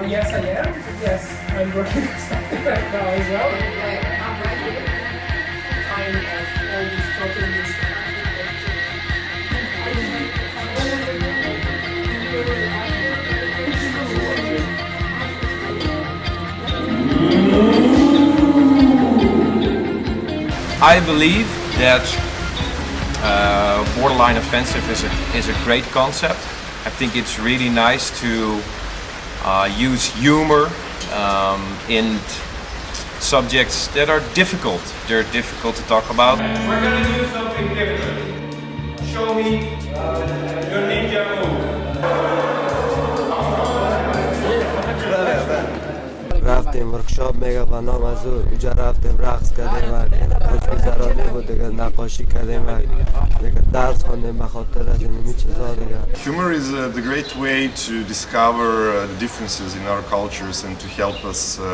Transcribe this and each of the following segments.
Uh, yes, I am. Yes, I'm working on something right now as well. I'm right here. Fine as all these proteins. I believe that uh, borderline offensive is a, is a great concept. I think it's really nice to uh, use humor um, in subjects that are difficult. They're difficult to talk about. We're gonna do something different. Show me your ninja move. رفتیم ورکشاپ میگه و نام از او اونجا رفتیم رقص کردیم و خوشگذرانی بود دیگه نقاشی کردیم و دیگه درس خوندیم به خاطر از این چیزا دیگه Humor is uh, the great way to discover uh, the differences in our cultures and to help us uh,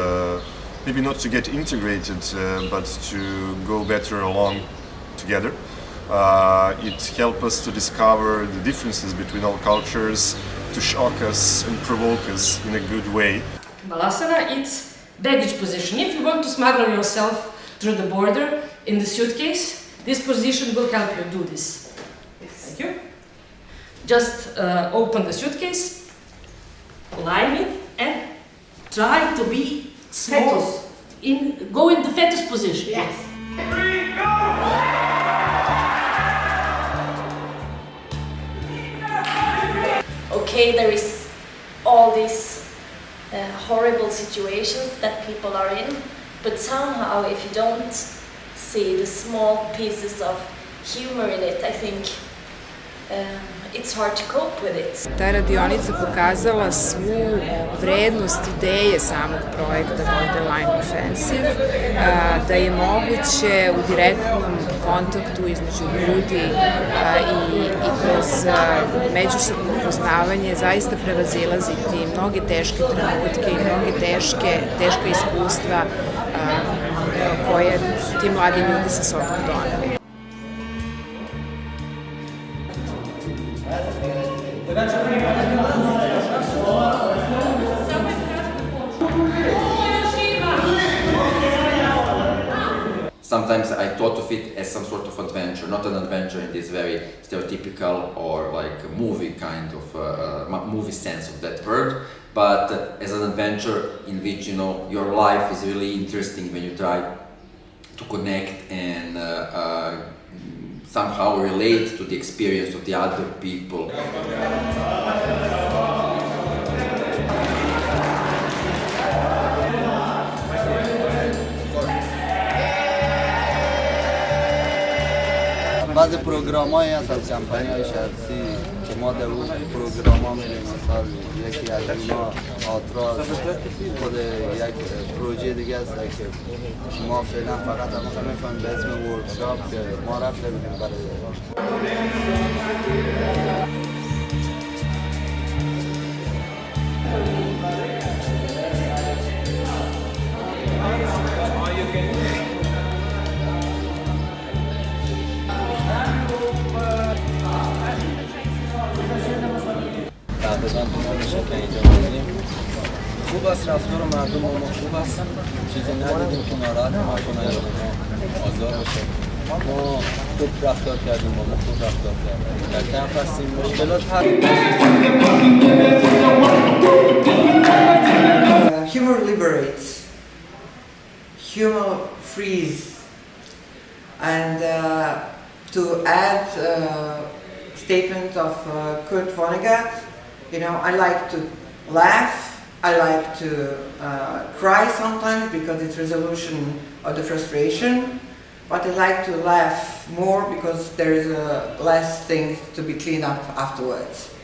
maybe not to get integrated uh, but to go better along together. Uh, it helps us to discover the differences between all cultures, to shock us and provoke us in a good way. Balasana, it's baggage position. If you want to smuggle yourself through the border in the suitcase, this position will help you do this. Thank you. Just uh, open the suitcase, line it, and try to be fetus. In, go in the fetus position. Yes. Three, go! okay, there is all these uh, horrible situations that people are in, but somehow if you don't see the small pieces of humor in it, I think it's hard to cope with it. Ta radionica pokazala svu vrednost ideje samog projekta Borderline Offensive, da je moguće u direktnom kontaktu između ljudi i, i kroz a, međusobno upoznavanje zaista prevazilaziti mnoge teške trenutke i mnoge teške, teške iskustva koje su ti mladi ljudi sa sobom doneli. Sometimes I thought of it as some sort of adventure, not an adventure in this very stereotypical or like movie kind of uh, uh, movie sense of that word, but as an adventure in which you know your life is really interesting when you try to connect and uh, uh, somehow relate to the experience of the other people. بعض پروگرام هایی هست از کمپانی های شخصی که ما در اون پروگرام ها میریم مثال یکی از اینا آتراز خود یک پروژه دیگه است که ما فعلا فقط هم می‌فهمیم به اسم ورکشاپ که ما رفته بودیم برای تقریبا تو ما میشه که اینجا بودیم خوب است رفتار مردم ما خوب است چیزی ندیدیم که ناراحت ما کنه یا به ما آزار بشه ما خوب رفتار کردیم با ما خوب رفتار کردیم در کمپ هستیم مشکلات Uh, humor liberates, humor frees, and uh, to add uh, statement of uh, Kurt Vonnegut, you know, I like to laugh, I like to uh, cry sometimes because it's resolution of the frustration, but I like to laugh more because there is uh, less things to be cleaned up afterwards.